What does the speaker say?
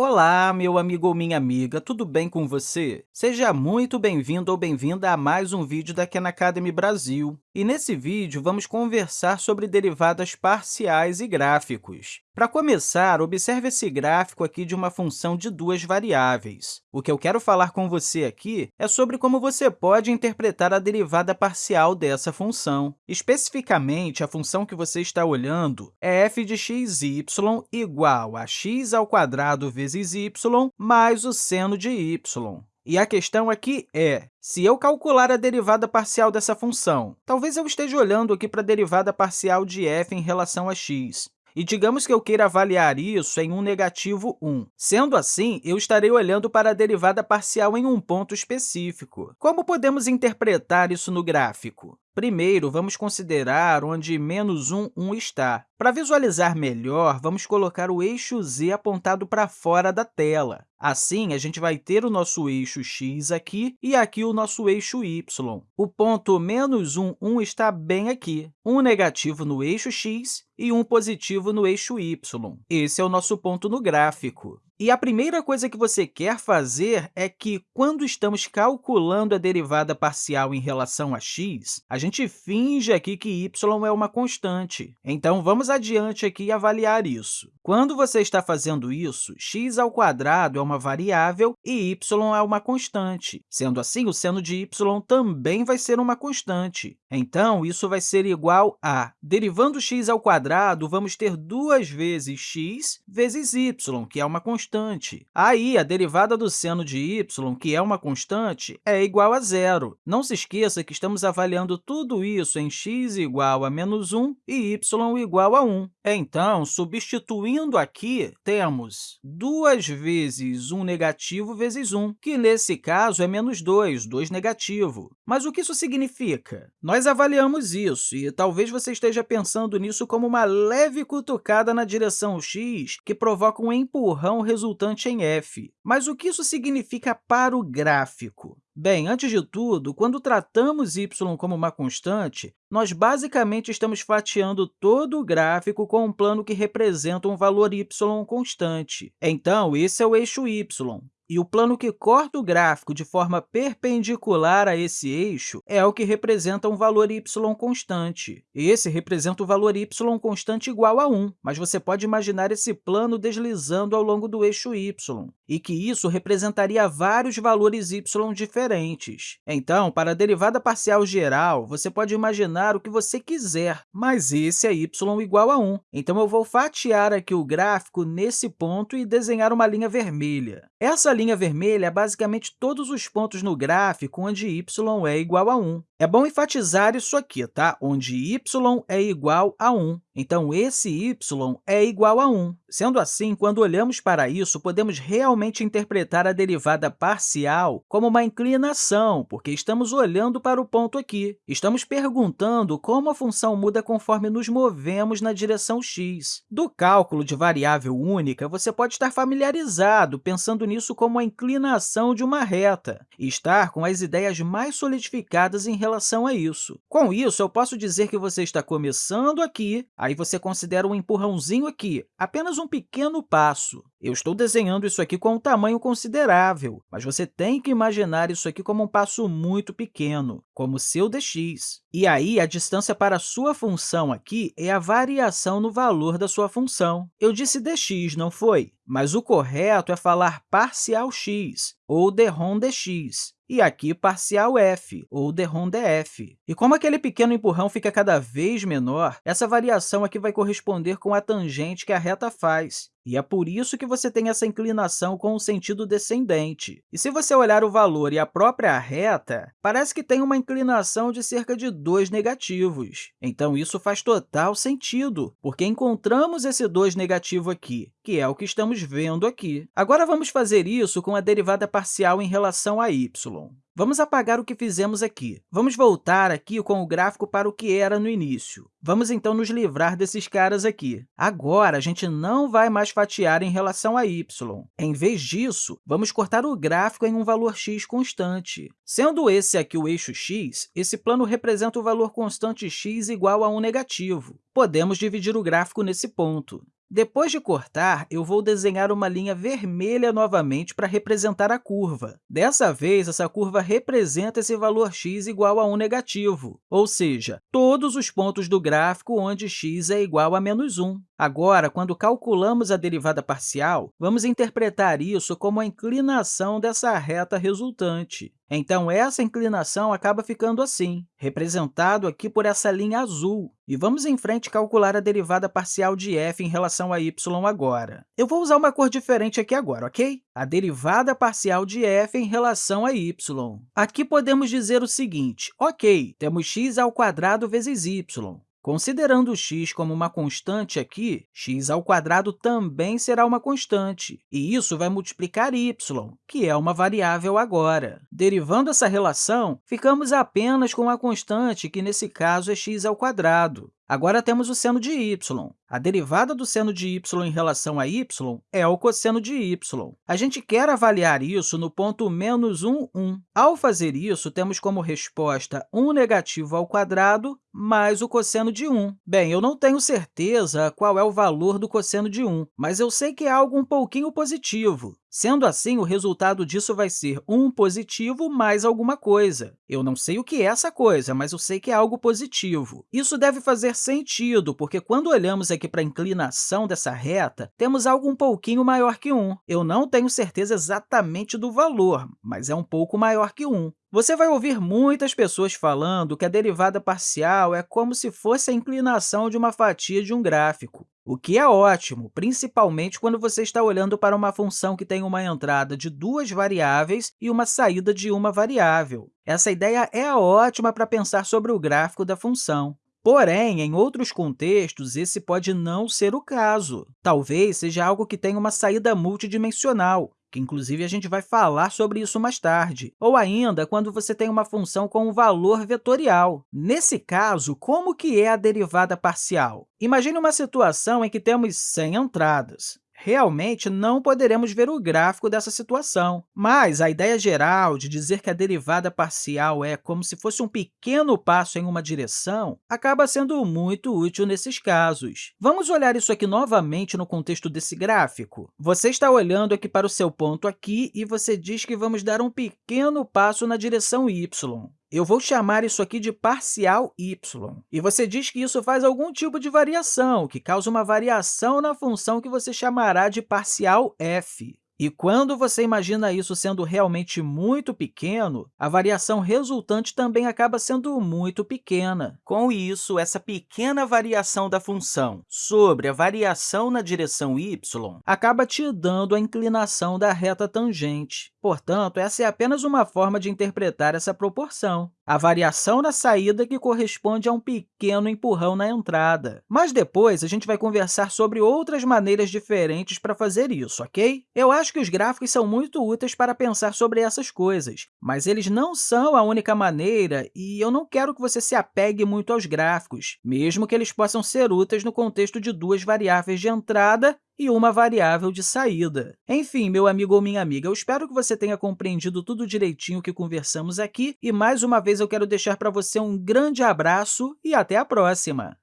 Olá, meu amigo ou minha amiga, tudo bem com você? Seja muito bem-vindo ou bem-vinda a mais um vídeo da Khan Academy Brasil. E nesse vídeo, vamos conversar sobre derivadas parciais e gráficos. Para começar, observe esse gráfico aqui de uma função de duas variáveis. O que eu quero falar com você aqui é sobre como você pode interpretar a derivada parcial dessa função. Especificamente, a função que você está olhando é f de x, y igual a x ao quadrado vezes y mais o seno de y. E a questão aqui é, se eu calcular a derivada parcial dessa função, talvez eu esteja olhando aqui para a derivada parcial de f em relação a x. E digamos que eu queira avaliar isso em um negativo 1. Sendo assim, eu estarei olhando para a derivada parcial em um ponto específico. Como podemos interpretar isso no gráfico? Primeiro, vamos considerar onde menos 1, 1 está. Para visualizar melhor, vamos colocar o eixo z apontado para fora da tela. Assim, a gente vai ter o nosso eixo x aqui e aqui o nosso eixo y. O ponto menos 1, 1 está bem aqui, um negativo no eixo x e um positivo no eixo y. Esse é o nosso ponto no gráfico. E a primeira coisa que você quer fazer é que, quando estamos calculando a derivada parcial em relação a x, a gente finge aqui que y é uma constante. Então, vamos adiante aqui avaliar isso. Quando você está fazendo isso, x ao quadrado é uma variável e y é uma constante. Sendo assim, o seno de y também vai ser uma constante. Então, isso vai ser igual a, derivando x ao quadrado, vamos ter duas vezes x vezes y, que é uma constante. Aí, a derivada do seno de y, que é uma constante, é igual a zero. Não se esqueça que estamos avaliando tudo isso em x igual a menos 1 e y igual a 1. Então, substituindo aqui, temos 2 vezes 1 negativo vezes 1, que, nesse caso, é menos 2, 2 negativo. Mas o que isso significa? Nós avaliamos isso, e talvez você esteja pensando nisso como uma leve cutucada na direção x que provoca um empurrão resultante em f. Mas o que isso significa para o gráfico? Bem, antes de tudo, quando tratamos y como uma constante, nós basicamente estamos fatiando todo o gráfico com um plano que representa um valor y constante. Então, esse é o eixo y. E o plano que corta o gráfico de forma perpendicular a esse eixo é o que representa um valor y constante. Esse representa o valor y constante igual a 1, mas você pode imaginar esse plano deslizando ao longo do eixo y, e que isso representaria vários valores y diferentes. Então, para a derivada parcial geral, você pode imaginar o que você quiser, mas esse é y igual a 1. Então, eu vou fatiar aqui o gráfico nesse ponto e desenhar uma linha vermelha. Essa linha vermelha é basicamente todos os pontos no gráfico onde y é igual a 1. É bom enfatizar isso aqui, tá? onde y é igual a 1. Então, esse y é igual a 1. Sendo assim, quando olhamos para isso, podemos realmente interpretar a derivada parcial como uma inclinação, porque estamos olhando para o ponto aqui. Estamos perguntando como a função muda conforme nos movemos na direção x. Do cálculo de variável única, você pode estar familiarizado pensando nisso como a inclinação de uma reta e estar com as ideias mais solidificadas em relação a isso. Com isso, eu posso dizer que você está começando aqui, Aí você considera um empurrãozinho aqui, apenas um pequeno passo. Eu estou desenhando isso aqui com um tamanho considerável, mas você tem que imaginar isso aqui como um passo muito pequeno, como seu dx. E aí, a distância para a sua função aqui é a variação no valor da sua função. Eu disse dx, não foi? Mas o correto é falar parcial x, ou derrom dx e aqui parcial f, ou derrom df. E como aquele pequeno empurrão fica cada vez menor, essa variação aqui vai corresponder com a tangente que a reta faz. E é por isso que você tem essa inclinação com o sentido descendente. E se você olhar o valor e a própria reta, parece que tem uma inclinação de cerca de 2 negativos. Então, isso faz total sentido, porque encontramos esse 2 negativo aqui, que é o que estamos vendo aqui. Agora, vamos fazer isso com a derivada parcial em relação a y. Vamos apagar o que fizemos aqui. Vamos voltar aqui com o gráfico para o que era no início. Vamos, então, nos livrar desses caras aqui. Agora, a gente não vai mais fatiar em relação a y. Em vez disso, vamos cortar o gráfico em um valor x constante. Sendo esse aqui o eixo x, esse plano representa o valor constante x igual a 1 negativo. Podemos dividir o gráfico nesse ponto. Depois de cortar, eu vou desenhar uma linha vermelha novamente para representar a curva. Dessa vez, essa curva representa esse valor x igual a 1 negativo, ou seja, todos os pontos do gráfico onde x é igual a menos 1. Agora, quando calculamos a derivada parcial, vamos interpretar isso como a inclinação dessa reta resultante. Então, essa inclinação acaba ficando assim, representado aqui por essa linha azul. E vamos em frente calcular a derivada parcial de f em relação a y agora. Eu vou usar uma cor diferente aqui agora, ok? A derivada parcial de f em relação a y. Aqui podemos dizer o seguinte, ok, temos x ao quadrado vezes y. Considerando x como uma constante aqui, x ao quadrado também será uma constante, e isso vai multiplicar y, que é uma variável agora. Derivando essa relação, ficamos apenas com a constante, que nesse caso é x ao quadrado. Agora temos o seno de y. A derivada do seno de y em relação a y é o cosseno de y. A gente quer avaliar isso no ponto menos 1, 1. Ao fazer isso, temos como resposta 1 negativo ao quadrado mais o cosseno de 1. Bem, eu não tenho certeza qual é o valor do cosseno de 1, mas eu sei que é algo um pouquinho positivo. Sendo assim, o resultado disso vai ser 1 positivo mais alguma coisa. Eu não sei o que é essa coisa, mas eu sei que é algo positivo. Isso deve fazer sentido, porque quando olhamos aqui para a inclinação dessa reta, temos algo um pouquinho maior que 1. Eu não tenho certeza exatamente do valor, mas é um pouco maior que 1. Você vai ouvir muitas pessoas falando que a derivada parcial é como se fosse a inclinação de uma fatia de um gráfico, o que é ótimo, principalmente quando você está olhando para uma função que tem uma entrada de duas variáveis e uma saída de uma variável. Essa ideia é ótima para pensar sobre o gráfico da função. Porém, em outros contextos, esse pode não ser o caso. Talvez seja algo que tenha uma saída multidimensional, que inclusive a gente vai falar sobre isso mais tarde, ou ainda quando você tem uma função com um valor vetorial. Nesse caso, como que é a derivada parcial? Imagine uma situação em que temos 100 entradas realmente não poderemos ver o gráfico dessa situação. Mas a ideia geral de dizer que a derivada parcial é como se fosse um pequeno passo em uma direção acaba sendo muito útil nesses casos. Vamos olhar isso aqui novamente no contexto desse gráfico. Você está olhando aqui para o seu ponto aqui e você diz que vamos dar um pequeno passo na direção y. Eu vou chamar isso aqui de parcial y. E você diz que isso faz algum tipo de variação, que causa uma variação na função que você chamará de parcial f. E quando você imagina isso sendo realmente muito pequeno, a variação resultante também acaba sendo muito pequena. Com isso, essa pequena variação da função sobre a variação na direção y acaba te dando a inclinação da reta tangente. Portanto, essa é apenas uma forma de interpretar essa proporção a variação na saída que corresponde a um pequeno empurrão na entrada. Mas depois, a gente vai conversar sobre outras maneiras diferentes para fazer isso, ok? Eu acho que os gráficos são muito úteis para pensar sobre essas coisas, mas eles não são a única maneira e eu não quero que você se apegue muito aos gráficos, mesmo que eles possam ser úteis no contexto de duas variáveis de entrada e uma variável de saída. Enfim, meu amigo ou minha amiga, eu espero que você tenha compreendido tudo direitinho que conversamos aqui e, mais uma vez, eu quero deixar para você um grande abraço e até a próxima!